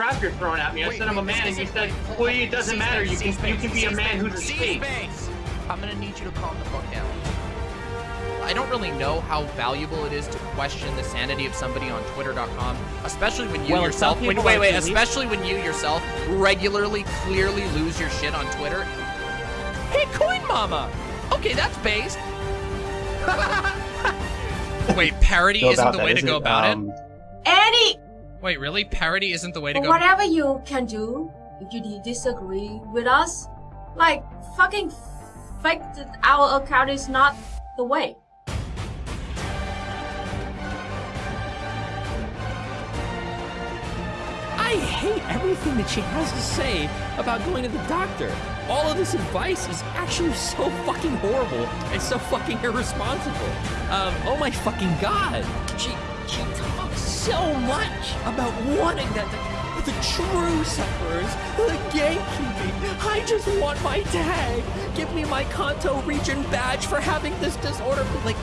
crap you're throwing at me. I Wait, said I'm a man, and this you said, well, it doesn't matter. You can you can be a man who's a state. I'm gonna need you to calm the fuck down. I don't really know how valuable it is to question the sanity of somebody on Twitter.com, especially when you Well, yourself. When, wait, wait, especially when you yourself regularly, clearly lose your shit on Twitter. Hey, Coin Mama. Okay, that's based. wait, parody isn't about the that, way to is go it? about Um, it. Any Wait, really? Parody isn't the way to go. whatever you can do, if you disagree with us, like fucking fake that our account is not the way. I hate everything that she has to say about going to the doctor. All of this advice is actually so fucking horrible and so fucking irresponsible. Um, oh my fucking god. She she talks so much about wanting that the, the true sufferers, the gatekeeping. I just want my tag. Give me my Kanto region badge for having this disorder. Like,